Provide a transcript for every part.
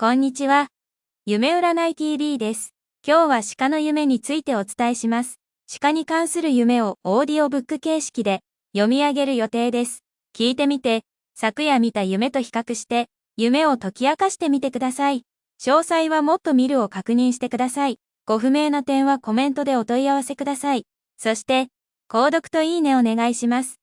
こんにちは。夢占い TV です。今日は鹿の夢についてお伝えします。鹿に関する夢をオーディオブック形式で読み上げる予定です。聞いてみて、昨夜見た夢と比較して、夢を解き明かしてみてください。詳細はもっと見るを確認してください。ご不明な点はコメントでお問い合わせください。そして、購読といいねお願いします。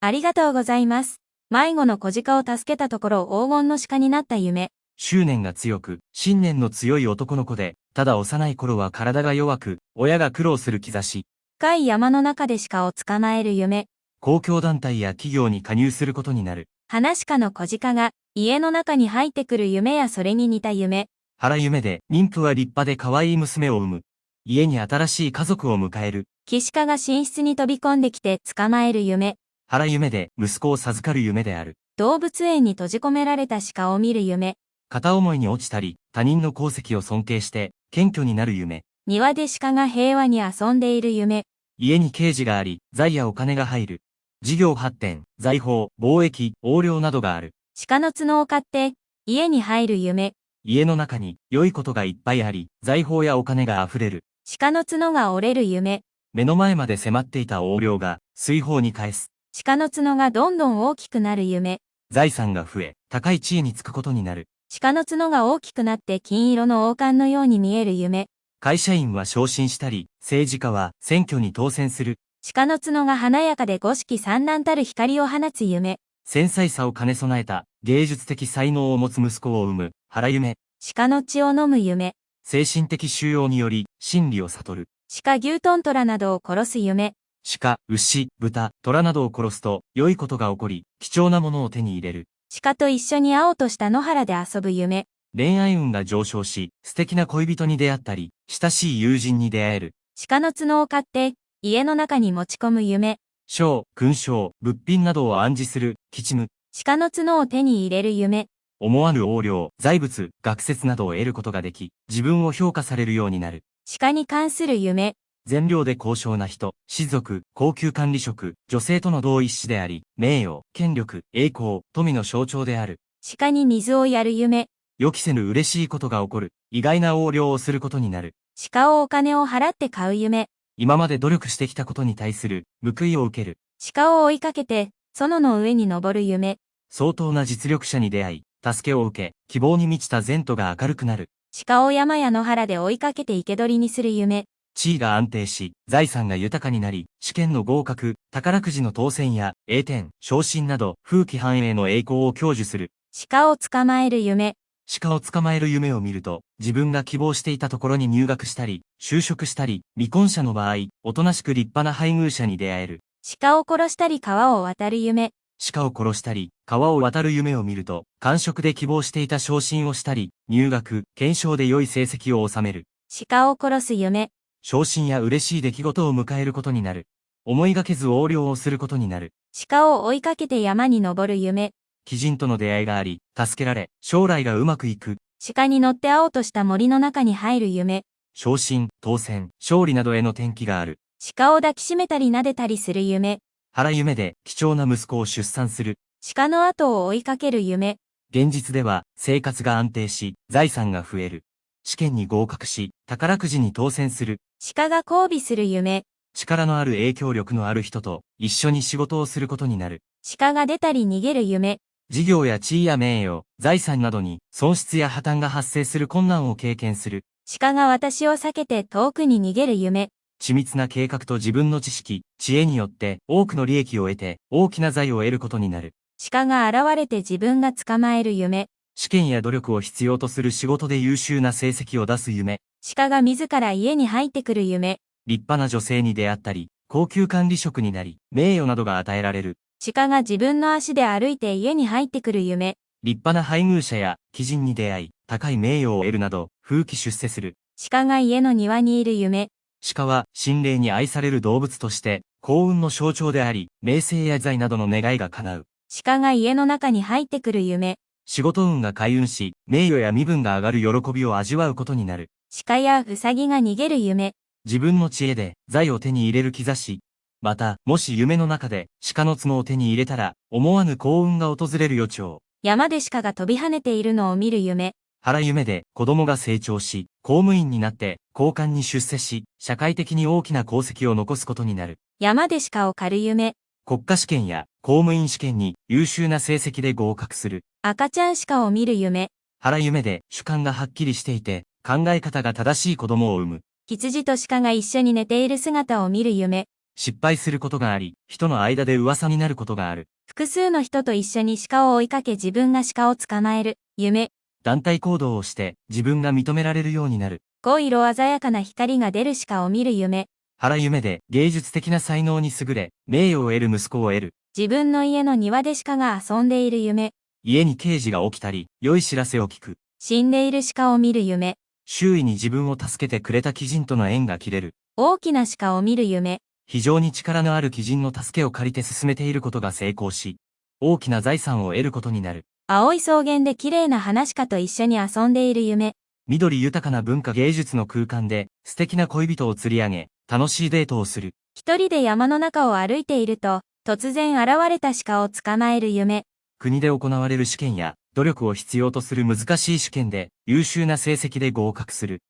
ありがとうございます。迷子の小鹿を助けたところ黄金の鹿になった夢。執念が強く、信念の強い男の子で、ただ幼い頃は体が弱く、親が苦労する兆し、深い山の中で鹿を捕まえる夢。公共団体や企業に加入することになる。花鹿の小鹿が家の中に入ってくる夢やそれに似た夢。腹夢で、妊婦は立派で可愛い娘を産む。家に新しい家族を迎える。岸鹿が寝室に飛び込んできて捕まえる夢。腹夢で、息子を授かる夢である。動物園に閉じ込められた鹿を見る夢。片思いに落ちたり、他人の功績を尊敬して、謙虚になる夢。庭で鹿が平和に遊んでいる夢。家に刑事があり、財やお金が入る。事業発展、財宝、貿易、横領などがある。鹿の角を買って家に入る夢。家の中に良いことがいっぱいあり、財宝やお金が溢れる。鹿の角が折れる夢。目の前まで迫っていた横領が、水泡に返す。鹿の角がどんどん大きくなる夢。財産が増え、高い地位につくことになる。鹿の角が大きくなって金色の王冠のように見える夢。会社員は昇進したり、政治家は選挙に当選する。鹿の角が華やかで五色散乱たる光を放つ夢。繊細さを兼ね備えた、芸術的才能を持つ息子を産む、腹夢。鹿の血を飲む夢。精神的収容により、真理を悟る。鹿牛トントラなどを殺す夢。鹿、牛、豚、虎などを殺すと、良いことが起こり、貴重なものを手に入れる。鹿と一緒に青とした野原で遊ぶ夢。恋愛運が上昇し、素敵な恋人に出会ったり、親しい友人に出会える。鹿の角を買って家の中に持ち込む夢。賞、勲章、物品などを暗示する、吉夢。鹿の角を手に入れる夢。思わぬ横領、財物、学説などを得ることができ、自分を評価されるようになる。鹿に関する夢。善良で高尚な人、士族、高級管理職、女性との同一視であり、名誉、権力、栄光、富の象徴である。鹿に水をやる夢。予期せぬ嬉しいことが起こる。意外な横領をすることになる。鹿をお金を払って買う夢。今まで努力してきたことに対する、報いを受ける。鹿を追いかけて、園の上に登る夢。相当な実力者に出会い、助けを受け、希望に満ちた前途が明るくなる。鹿を山や野原で追いかけて生け捕りにする夢。地位が安定し、財産が豊かになり、試験の合格、宝くじの当選や、栄転、昇進など、風紀繁栄の栄光を享受する。鹿を捕まえる夢。鹿を捕まえる夢を見ると、自分が希望していたところに入学したり、就職したり、未婚者の場合、おとなしく立派な配偶者に出会える。鹿を殺したり川を渡る夢。鹿を殺したり、川を渡る夢を見ると、官職で希望していた昇進をしたり、入学、検証で良い成績を収める。鹿を殺す夢。昇進や嬉しい出来事を迎えることになる。思いがけず横領をすることになる。鹿を追いかけて山に登る夢。貴人との出会いがあり、助けられ、将来がうまくいく。鹿に乗って青とした森の中に入る夢。昇進、当選、勝利などへの転機がある。鹿を抱きしめたり撫でたりする夢。腹夢で貴重な息子を出産する。鹿の後を追いかける夢。現実では生活が安定し、財産が増える。試験に合格し、宝くじに当選する。鹿が交尾する夢。力のある影響力のある人と一緒に仕事をすることになる。鹿が出たり逃げる夢。事業や地位や名誉、財産などに損失や破綻が発生する困難を経験する。鹿が私を避けて遠くに逃げる夢。緻密な計画と自分の知識、知恵によって多くの利益を得て大きな財を得ることになる。鹿が現れて自分が捕まえる夢。試験や努力を必要とする仕事で優秀な成績を出す夢。鹿が自ら家に入ってくる夢。立派な女性に出会ったり、高級管理職になり、名誉などが与えられる。鹿が自分の足で歩いて家に入ってくる夢。立派な配偶者や貴人に出会い、高い名誉を得るなど、風紀出世する。鹿が家の庭にいる夢。鹿は心霊に愛される動物として、幸運の象徴であり、名声や財などの願いが叶う。鹿が家の中に入ってくる夢。仕事運が開運し、名誉や身分が上がる喜びを味わうことになる。鹿やウサギが逃げる夢。自分の知恵で財を手に入れる兆し。また、もし夢の中で鹿の角を手に入れたら、思わぬ幸運が訪れる予兆。山で鹿が飛び跳ねているのを見る夢。原夢で子供が成長し、公務員になって、交換に出世し、社会的に大きな功績を残すことになる。山で鹿を狩る夢。国家試験や公務員試験に優秀な成績で合格する。赤ちゃん鹿を見る夢。原夢で主観がはっきりしていて、考え方が正しい子供を産む。羊と鹿が一緒に寝ている姿を見る夢。失敗することがあり、人の間で噂になることがある。複数の人と一緒に鹿を追いかけ自分が鹿を捕まえる夢。団体行動をして自分が認められるようになる。5色鮮やかな光が出る鹿を見る夢。原夢で芸術的な才能に優れ、名誉を得る息子を得る。自分の家の庭で鹿が遊んでいる夢。家に刑事が起きたり、良い知らせを聞く。死んでいる鹿を見る夢。周囲に自分を助けてくれた鬼人との縁が切れる。大きな鹿を見る夢。非常に力のある鬼人の助けを借りて進めていることが成功し、大きな財産を得ることになる。青い草原で綺麗な話鹿と一緒に遊んでいる夢。緑豊かな文化芸術の空間で素敵な恋人を釣り上げ、楽しいデートをする。一人で山の中を歩いていると、突然現れた鹿を捕まえる夢。国で行われる試験や努力を必要とする難しい試験で優秀な成績で合格する。